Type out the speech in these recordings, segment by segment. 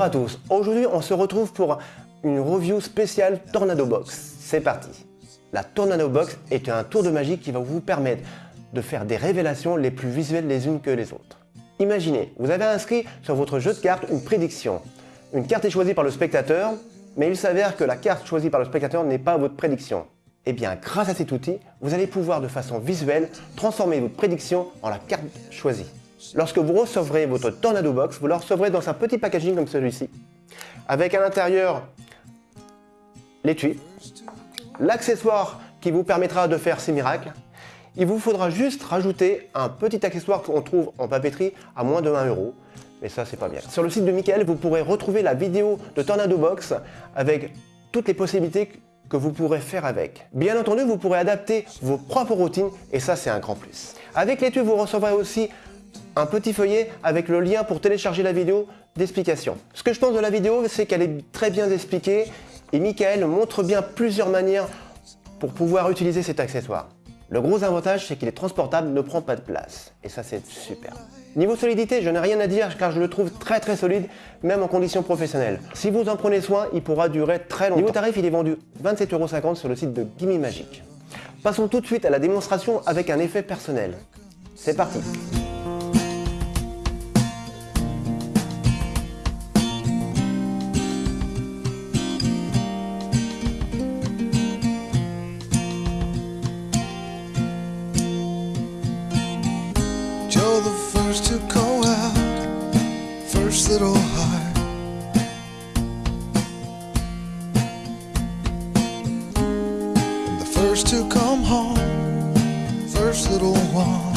Bonjour à tous, aujourd'hui on se retrouve pour une review spéciale Tornado Box. C'est parti La Tornado Box est un tour de magie qui va vous permettre de faire des révélations les plus visuelles les unes que les autres. Imaginez, vous avez inscrit sur votre jeu de cartes une prédiction. Une carte est choisie par le spectateur, mais il s'avère que la carte choisie par le spectateur n'est pas votre prédiction. Eh bien, grâce à cet outil, vous allez pouvoir de façon visuelle transformer votre prédiction en la carte choisie. Lorsque vous recevrez votre Tornado Box, vous la recevrez dans un petit packaging comme celui-ci, avec à l'intérieur l'étui, l'accessoire qui vous permettra de faire ces miracles. Il vous faudra juste rajouter un petit accessoire qu'on trouve en papeterie à moins de 1 euro. Mais ça, c'est pas bien. Sur le site de Michael, vous pourrez retrouver la vidéo de Tornado Box avec toutes les possibilités que vous pourrez faire avec. Bien entendu, vous pourrez adapter vos propres routines et ça, c'est un grand plus. Avec l'étui, vous recevrez aussi un petit feuillet avec le lien pour télécharger la vidéo d'explication. Ce que je pense de la vidéo, c'est qu'elle est très bien expliquée et Michael montre bien plusieurs manières pour pouvoir utiliser cet accessoire. Le gros avantage, c'est qu'il est transportable, ne prend pas de place. Et ça, c'est super. Niveau solidité, je n'ai rien à dire car je le trouve très très solide, même en conditions professionnelles. Si vous en prenez soin, il pourra durer très longtemps. Niveau tarif, il est vendu 27,50€ sur le site de Gimme Magic. Passons tout de suite à la démonstration avec un effet personnel. C'est parti little heart. The first to come home. First little one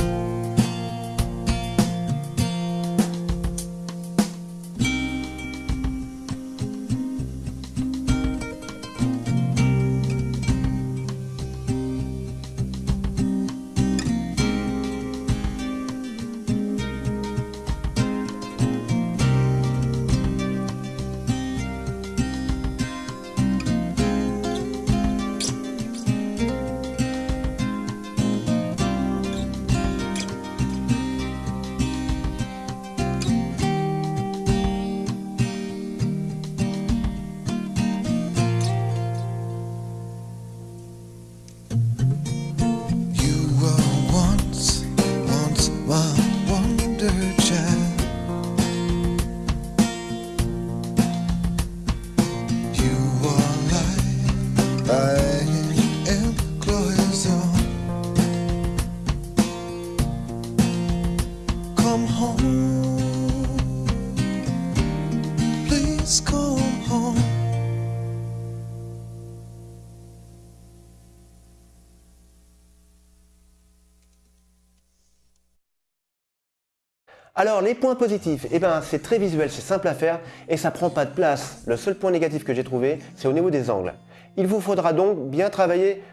Alors, les points positifs, eh ben, c'est très visuel, c'est simple à faire et ça prend pas de place. Le seul point négatif que j'ai trouvé, c'est au niveau des angles. Il vous faudra donc bien travailler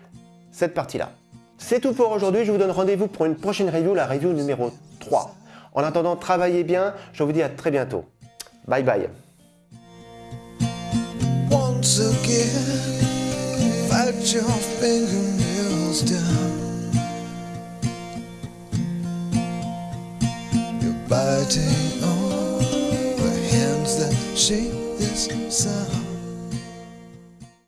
cette partie-là. C'est tout pour aujourd'hui, je vous donne rendez-vous pour une prochaine review, la review numéro 3. En attendant, travaillez bien, je vous dis à très bientôt. Bye bye. Biting on the hands that shape this sound.